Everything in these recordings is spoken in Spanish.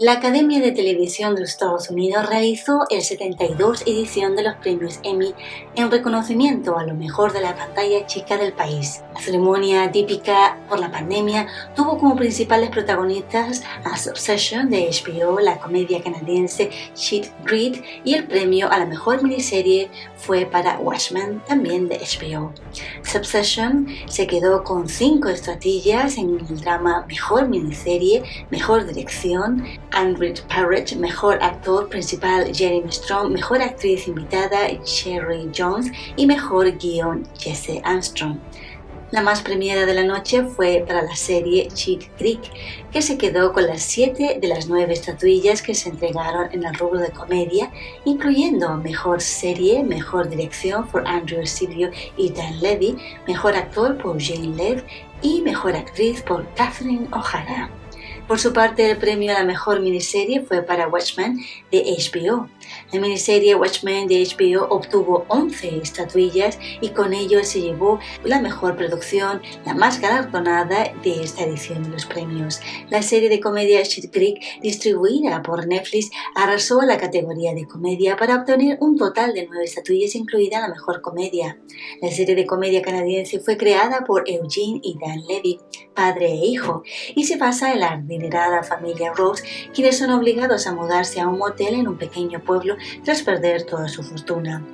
La Academia de Televisión de los Estados Unidos realizó el 72 edición de los premios Emmy en reconocimiento a lo mejor de la pantalla chica del país. La ceremonia típica por la pandemia tuvo como principales protagonistas a Succession de HBO, la comedia canadiense Sheet Grid y el premio a la mejor miniserie fue para Watchmen, también de HBO. Succession se quedó con cinco estatuillas en el drama Mejor Miniserie, Mejor Dirección, Andrew Parrott, mejor actor principal Jeremy Strong, mejor actriz invitada Sherry Jones y mejor guion Jesse Armstrong. La más premiada de la noche fue para la serie Cheat Creek, que se quedó con las siete de las nueve estatuillas que se entregaron en el rubro de comedia, incluyendo Mejor Serie, Mejor Dirección por Andrew Silvio y Dan Levy, Mejor Actor por Jane Lev y Mejor Actriz por Catherine O'Hara. Por su parte, el premio a la mejor miniserie fue para Watchmen de HBO. La miniserie Watchmen de HBO obtuvo 11 estatuillas y con ello se llevó la mejor producción, la más galardonada de esta edición de los premios. La serie de comedia Shit Creek, distribuida por Netflix, arrasó la categoría de comedia para obtener un total de 9 estatuillas, incluida la mejor comedia. La serie de comedia canadiense fue creada por Eugene y Dan Levy, padre e hijo, y se basa en la adinerada familia Rose, quienes son obligados a mudarse a un motel en un pequeño pueblo tras perder toda su fortuna.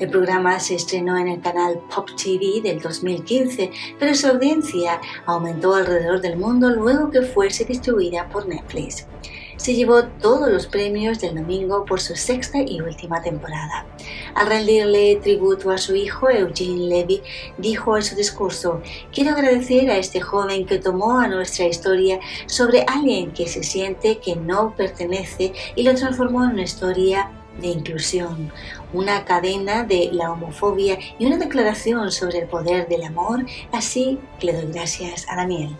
El programa se estrenó en el canal Pop TV del 2015, pero su audiencia aumentó alrededor del mundo luego que fuese distribuida por Netflix se llevó todos los premios del domingo por su sexta y última temporada. Al rendirle tributo a su hijo, Eugene Levy dijo en su discurso, quiero agradecer a este joven que tomó a nuestra historia sobre alguien que se siente que no pertenece y lo transformó en una historia de inclusión, una cadena de la homofobia y una declaración sobre el poder del amor, así que le doy gracias a Daniel.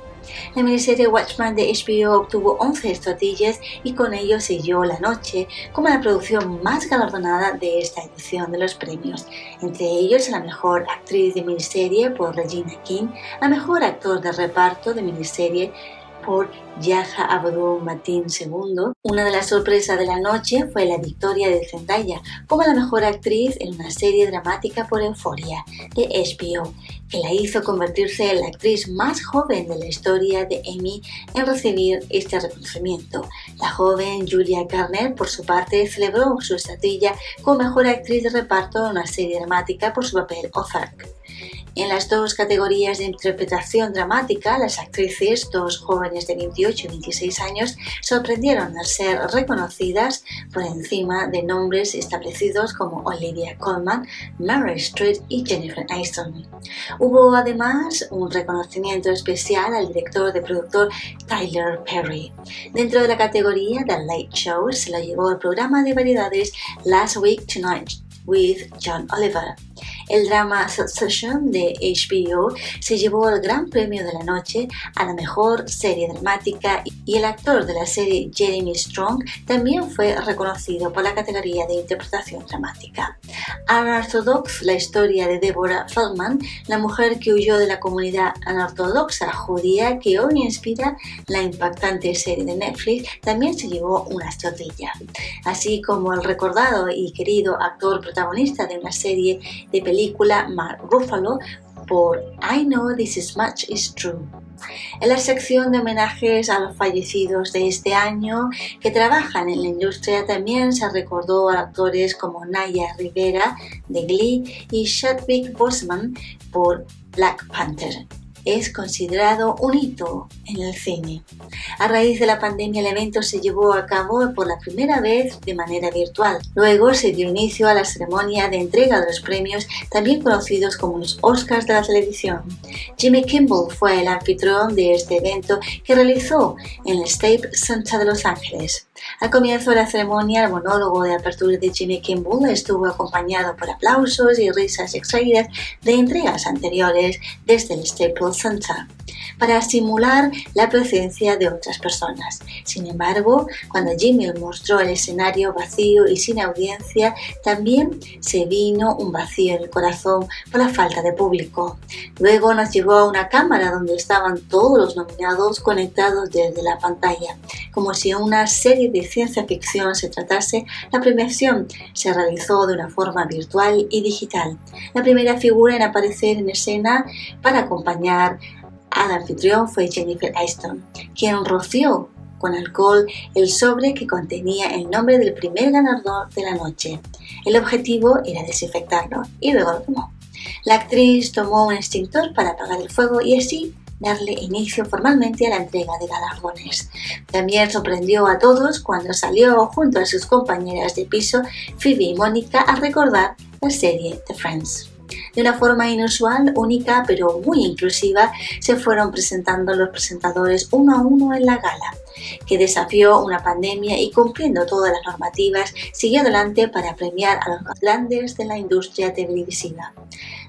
La miniserie Watchmen de HBO obtuvo 11 estatuillas y con ello selló la noche como la producción más galardonada de esta edición de los premios, entre ellos la mejor actriz de miniserie por Regina King, la mejor actor de reparto de miniserie por Yaja Abdul Matin II. Una de las sorpresas de la noche fue la victoria de Zendaya como la mejor actriz en una serie dramática por Euphoria de HBO, que la hizo convertirse en la actriz más joven de la historia de Emmy en recibir este reconocimiento. La joven Julia Garner, por su parte, celebró su estatuilla como mejor actriz de reparto en una serie dramática por su papel Ozark. En las dos categorías de interpretación dramática, las actrices, dos jóvenes de 28 y 26 años, sorprendieron al ser reconocidas por encima de nombres establecidos como Olivia Colman, Mary Street y Jennifer Aniston. Hubo además un reconocimiento especial al director de productor Tyler Perry. Dentro de la categoría The Late Show se lo llevó el programa de variedades Last Week Tonight with John Oliver. El drama Succession de HBO se llevó el gran premio de la noche a la mejor serie dramática y el actor de la serie Jeremy Strong también fue reconocido por la categoría de interpretación dramática. Unorthodox, la historia de Deborah Feldman, la mujer que huyó de la comunidad anortodoxa judía que hoy inspira la impactante serie de Netflix, también se llevó una estotilla. Así como el recordado y querido actor protagonista de una serie de películas película Mark Ruffalo por I Know This Is Much Is True. En la sección de homenajes a los fallecidos de este año que trabajan en la industria también se recordó a actores como Naya Rivera de Glee y Chadwick Boseman por Black Panther es considerado un hito en el cine. A raíz de la pandemia el evento se llevó a cabo por la primera vez de manera virtual. Luego se dio inicio a la ceremonia de entrega de los premios, también conocidos como los Oscars de la televisión. Jimmy Kimball fue el anfitrión de este evento que realizó en el State Center de Los Ángeles. Al comienzo de la ceremonia, el monólogo de apertura de Jimmy Kimball estuvo acompañado por aplausos y risas extraídas de entregas anteriores desde el Staples Center para simular la presencia de otras personas. Sin embargo, cuando Jimmy mostró el escenario vacío y sin audiencia, también se vino un vacío en el corazón por la falta de público. Luego nos llevó a una cámara donde estaban todos los nominados conectados desde la pantalla, como si una serie de ciencia ficción se tratase, la premiación se realizó de una forma virtual y digital. La primera figura en aparecer en escena para acompañar al anfitrión fue Jennifer Aniston, quien roció con alcohol el sobre que contenía el nombre del primer ganador de la noche. El objetivo era desinfectarlo y luego lo tomó. La actriz tomó un extintor para apagar el fuego y así darle inicio formalmente a la entrega de galardones. También sorprendió a todos cuando salió junto a sus compañeras de piso Phoebe y Mónica a recordar la serie The Friends. De una forma inusual, única pero muy inclusiva, se fueron presentando los presentadores uno a uno en la gala, que desafió una pandemia y cumpliendo todas las normativas, siguió adelante para premiar a los grandes de la industria televisiva.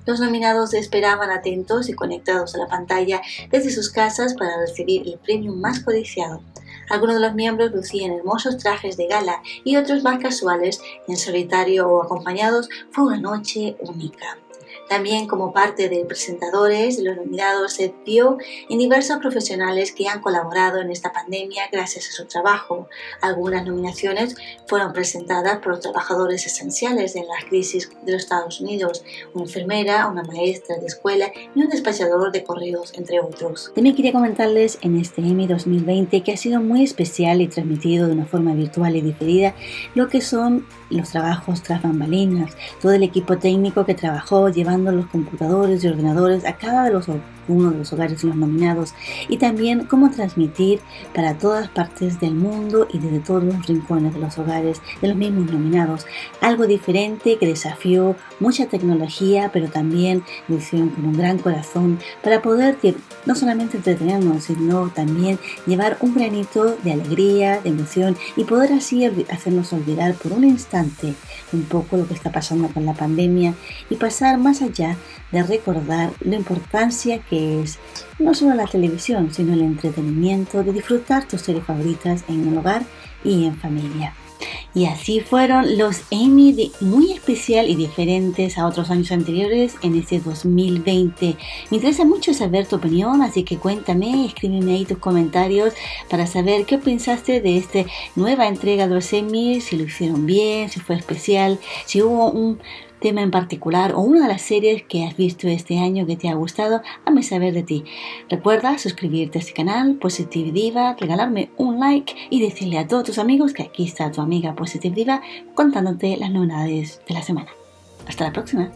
Los nominados esperaban atentos y conectados a la pantalla desde sus casas para recibir el premio más codiciado. Algunos de los miembros lucían hermosos trajes de gala y otros más casuales, en solitario o acompañados. Fue una noche única. También como parte de presentadores, los nominados se vio en diversos profesionales que han colaborado en esta pandemia gracias a su trabajo. Algunas nominaciones fueron presentadas por los trabajadores esenciales en la crisis de los Estados Unidos, una enfermera, una maestra de escuela y un despachador de correos, entre otros. También quería comentarles en este Emmy 2020 que ha sido muy especial y transmitido de una forma virtual y diferida lo que son los trabajos tras bambalinas, todo el equipo técnico que trabajó llevando los computadores y ordenadores a cada de los uno de los hogares los nominados y también cómo transmitir para todas partes del mundo y desde todos los rincones de los hogares de los mismos nominados. Algo diferente que desafió mucha tecnología pero también lo hicieron con un gran corazón para poder no solamente entretenernos sino también llevar un granito de alegría, de emoción y poder así hacernos olvidar por un instante un poco lo que está pasando con la pandemia y pasar más allá de recordar la importancia es no solo la televisión, sino el entretenimiento de disfrutar tus series favoritas en el hogar y en familia. Y así fueron los Emmy de muy especial y diferentes a otros años anteriores en este 2020. Me interesa mucho saber tu opinión, así que cuéntame, escríbeme ahí tus comentarios para saber qué pensaste de esta nueva entrega de los Emmy, si lo hicieron bien, si fue especial, si hubo un tema en particular o una de las series que has visto este año que te ha gustado, hazme saber de ti. Recuerda suscribirte a este canal, Positive Diva, regalarme un like y decirle a todos tus amigos que aquí está tu amiga Positive Diva contándote las novedades de la semana. Hasta la próxima.